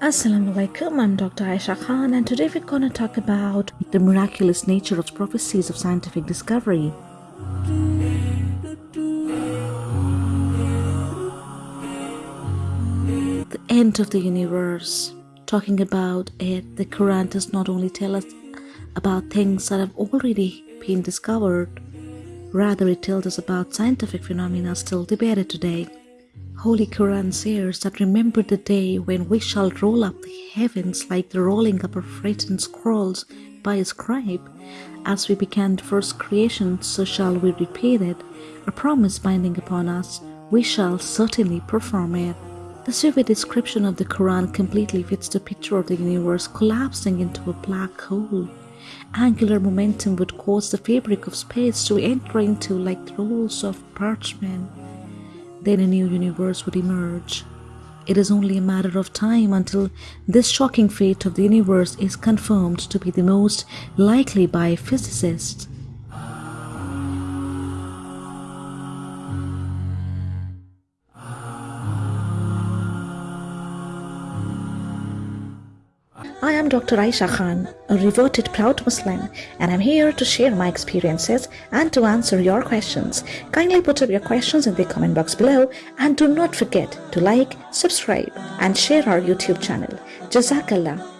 Assalamu alaikum, I'm Dr. Aisha Khan, and today we're to talk about the miraculous nature of prophecies of scientific discovery. The end of the universe. Talking about it, the Quran does not only tell us about things that have already been discovered, rather, it tells us about scientific phenomena still debated today. Holy Quran says that remember the day when we shall roll up the heavens like the rolling up of written scrolls by a scribe. As we began the first creation, so shall we repeat it, a promise binding upon us, we shall certainly perform it. The vivid description of the Quran completely fits the picture of the universe collapsing into a black hole. Angular momentum would cause the fabric of space to enter into like rolls of parchment then a new universe would emerge. It is only a matter of time until this shocking fate of the universe is confirmed to be the most likely by physicists. I am Dr. Aisha Khan, a reverted proud Muslim, and I'm here to share my experiences and to answer your questions. Kindly put up your questions in the comment box below and do not forget to like, subscribe, and share our YouTube channel. Jazakallah.